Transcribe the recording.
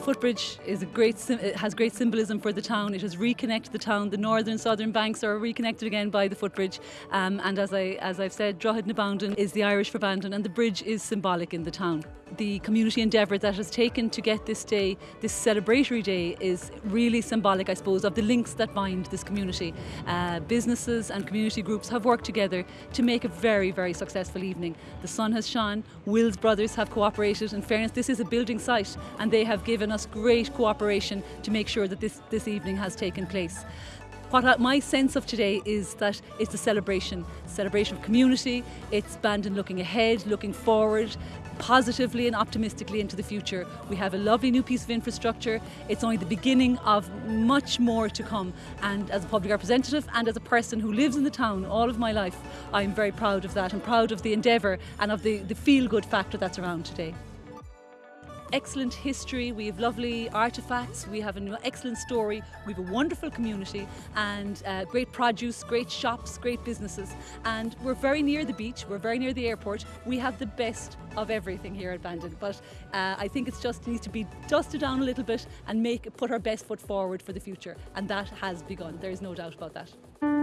The footbridge is a great, it has great symbolism for the town. It has reconnected the town. The northern southern banks are reconnected again by the footbridge. Um, and as, I, as I've said, Droichead na is the Irish for Bandon and the bridge is symbolic in the town. The community endeavour that has taken to get this day, this celebratory day, is really symbolic, I suppose, of the links that bind this community. Uh, businesses and community groups have worked together to make a very, very successful evening. The sun has shone, Wills Brothers have cooperated. In fairness, this is a building site and they have given us great cooperation to make sure that this, this evening has taken place. What I, my sense of today is that it's a celebration, celebration of community, it's Bandon looking ahead, looking forward, positively and optimistically into the future. We have a lovely new piece of infrastructure. It's only the beginning of much more to come. And as a public representative and as a person who lives in the town all of my life, I'm very proud of that and proud of the endeavour and of the, the feel-good factor that's around today excellent history, we have lovely artefacts, we have an excellent story, we have a wonderful community and uh, great produce, great shops, great businesses. And we're very near the beach, we're very near the airport, we have the best of everything here at Bandon. But uh, I think it's just needs to be dusted down a little bit and make put our best foot forward for the future. And that has begun, there is no doubt about that.